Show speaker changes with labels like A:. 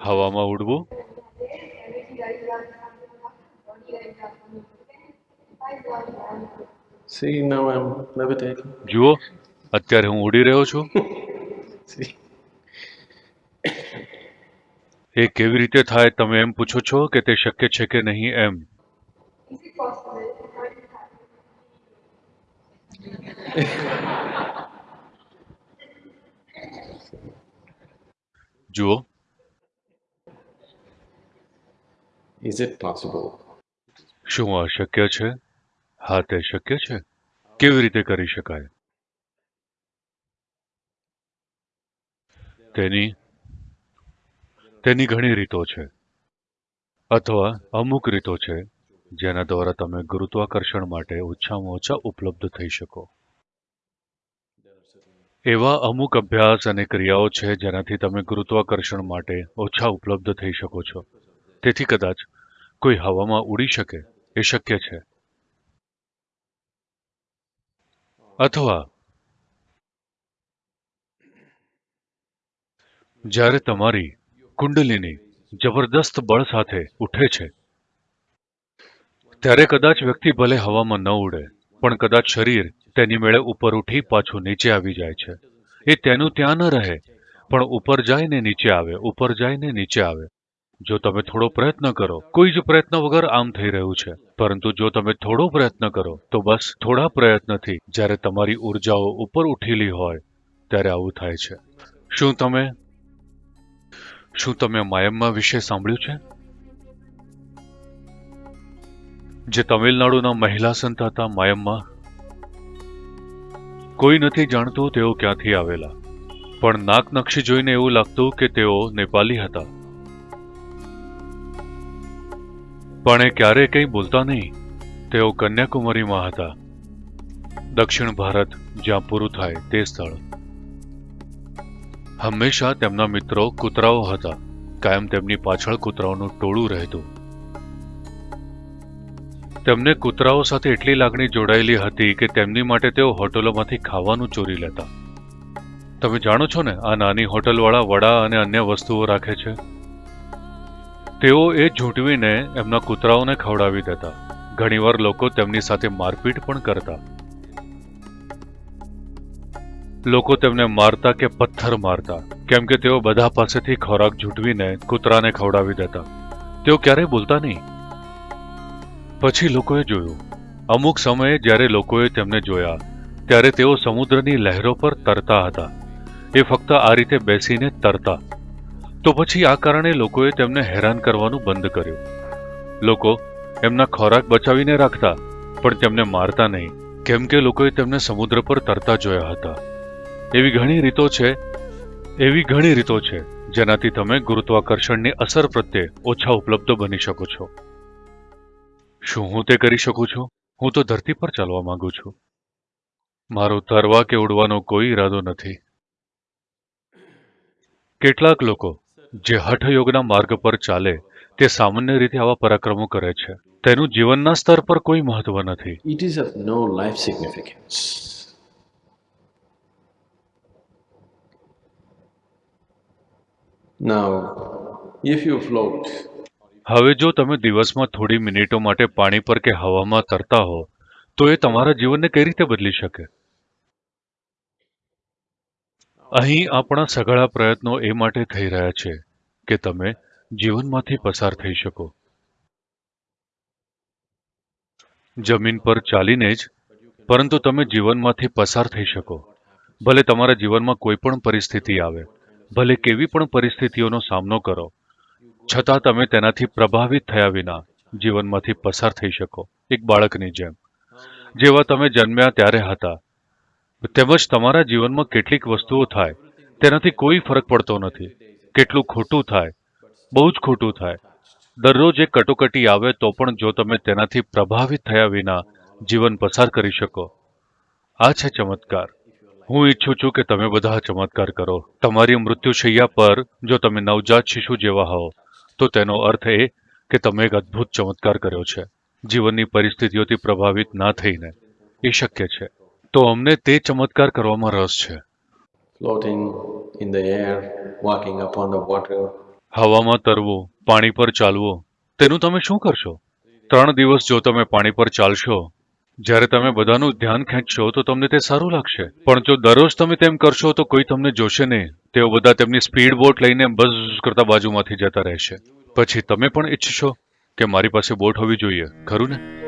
A: હવામાં ઉડવું
B: See, now I'm levitating.
A: જુઓ અત્યારે હું ઉડી રહ્યો છું
B: See,
A: એ કેવી રીતે થાય તમે એમ પૂછો છો કે તે શક્ય છે કે નહીં એમ
C: Is it possible for it to happen?
A: જુઓ
B: is it possible?
A: શું આ શક્ય છે? હા, તે શક્ય છે. કેવી રીતે કરી શકાય? તેની તેની ઘણી રીતો છે. અથવા અમુક રીતો છે, જેના દ્વારા તમે ગુરુત્વાકર્ષણ માટે ઓછામાં ઓછા ઉપલબ્ધ થઈ શકો. એવા અમુક અભ્યાસ અને ક્રિયાઓ છે જેનાથી તમે ગુરુત્વાકર્ષણ માટે ઓછા ઉપલબ્ધ થઈ શકો છો. તેથી કદાચ કોઈ હવામાં ઉડી શકે એ શક્ય છે. અથવા જ્યારે તમારી કુંડલીની જબરદસ્ત બળ સાથે ઉઠે છે, ત્યારે કદાચ વ્યક્તિ ભલે હવામાં ન ઉડે, પણ કદાચ શરીર તેની મેળે ઉપર ઉઠી પાછું નીચે આવી જાય છે. એ તેનું ત્યાં ન રહે, પણ ઉપર જાય ને નીચે આવે, ઉપર જાય ને નીચે આવે. જો તમે થોડો પ્રયત્ન કરો, કોઈ જ પ્રયત્ન વગર આમ થઈ રહ્યું છે. પરંતુ જો તમે થોડો પ્રયત્ન કરો, તો બસ થોડા પ્રયત્નથી જ્યારે તમારી ઉર્જાઓ ઉપર ઉઠેલી હોય, ત્યારે આવું થાય છે. શું તમે શું તમે માયમ્મા વિશે સાંભળ્યું છે? જે તમિલનાડુના મહિલા સંત હતા માયમ્મા, કોઈ નથી જાણતું તેઓ ક્યાંથી આવેલા. પણ નાક નકશી જોઈને એવું લાગતું કે તેઓ નેપાલી હતા. પણ એ ક્યારે કંઈ બોલતા નહીં. તેઓ કન્યાકુમારીમાં હતા. દક્ષિણ ભારત જ્યાં પૂરું થાય તે સ્થળ. હંમેશા તેમના મિત્રો કૂતરાઓ હતા. કાયમ તેમની પાછળ કૂતરાઓનું ટોળું રહેતું. તેમને કૂતરાઓ સાથે એટલી લાગણી જોડાયેલી હતી કે તેમની માટે તેઓ હોટલોમાંથી ખાવાનું ચોરી લેતા. તમે જાણો છો ને આ નાની હોટલવાળા વડા અને અન્ય વસ્તુઓ રાખે છે? તેઓ એ ઝૂંટવીને એમના કૂતરાઓને ખવડાવી દેતા. ઘણીવાર લોકો તેમની સાથે મારપીટ પણ કરતા. લોકો તેમને મારતા કે પથ્થર મારતા, કેમ કે તેઓ બધા પાસેથી ખોરાક ઝૂંટવીને કૂતરાને ખવડાવી દેતા. તેઓ ક્યારેય બોલતા નહીં. પછી લોકોએ જોયું. અમુક સમયે જ્યારે લોકોએ તેમને જોયા, ત્યારે તેઓ સમુદ્રની લહેરો પર તરતા હતા. એ ફક્ત આ રીતે બેસીને તરતા. તો પછી આ કારણે લોકોએ તેમને હેરાન કરવાનું બંધ કર્યું. લોકો એમના ખોરાક બચાવીને રાખતા, પણ તેમને મારતા નહીં, કેમ કે લોકોએ તેમને સમુદ્ર પર તરતા જોયા હતા. એવી ઘણી રીતો છે, એવી ઘણી રીતો છે, જેનાથી તમે ગુરુત્વાકર્ષણની અસર પ્રત્યે ઓછા ઉપલબ્ધ બની શકો છો. શું હું તે કરી શકું છું? હું તો ધરતી પર ચાલવા માંગુ છું. મારો તરવા કે ઉડવાનો કોઈ ઈરાદો નથી. કેટલાક લોકો જે હઠયોગના માર્ગ પર ચાલે તે સામાન્ય રીતે આવા પરાક્રમો કરે છે. તેનું જીવનના સ્તર પર કોઈ મહત્વ નથી.
B: It is of no life significance now if you float
A: હવે જો તમે દિવસમાં થોડી મિનિટો માટે પાણી પર કે હવામાં તરતા હો તો એ તમારા જીવનને કઈ રીતે બદલી શકે? અહીં આપણા સઘળા પ્રયત્નો એ માટે થઈ રહ્યા છે કે તમે જીવનમાંથી પસાર થઈ શકો. જમીન પર ચાલીને જ, પરંતુ તમે જીવનમાંથી પસાર થઈ શકો. ભલે તમારા જીવનમાં કોઈ પણ પરિસ્થિતિ આવે, ભલે કેવી પણ પરિસ્થિતિઓનો સામનો કરો, છતાં તમે તેનાથી પ્રભાવિત થયા વિના જીવનમાંથી પસાર થઈ શકો, એક બાળકની જેમ. જેવા તમે જન્મ્યા ત્યારે હતા તેમજ તમારા જીવનમાં કેટલીક વસ્તુઓ થાય, તેનાથી કોઈ ફરક પડતો નથી. કેટલું ખોટું થાય, બહુ જ ખોટું થાય. દરરોજ એક કટોકટી આવે તો પણ જો તમે તેનાથી પ્રભાવિત થયા વિના જીવન પસાર કરી શકો. આ છે ચમત્કાર. હું ઈચ્છું છું કે તમે બધા ચમત્કાર કરો. તમારી મૃત્યુશૈયા પર જો તમે નવજાત શિશુ જેવા હો તો તેનો અર્થ એ કે તમે એક અદ્ભુત ચમત્કાર કર્યો છે. જીવનની પરિસ્થિતિઓથી પ્રભાવિત ના થઈને. એ શક્ય છે. તો અમને તે ચમત્કાર કરવામાં રસ છે.
B: Floating in the air, walking upon the water,
A: હવામાં તરવો પાણી પર ચાલવું. તેનું તમે શું કરશો? ત્રણ દિવસ જો તમે પાણી પર ચાલશો જ્યારે તમે બધાનું ધ્યાન ખેંચશો તો તમને તે સારું લાગશે. પણ જો દરરોજ તમે તેમ કરશો તો કોઈ તમને જોશે નહીં. તેઓ બધા તેમની સ્પીડ બોટ લઈને બસ કરતા બાજુમાંથી જતા રહેશે. પછી તમે પણ ઈચ્છશો કે મારી પાસે બોટ હોવી જોઈએ ખરું ને?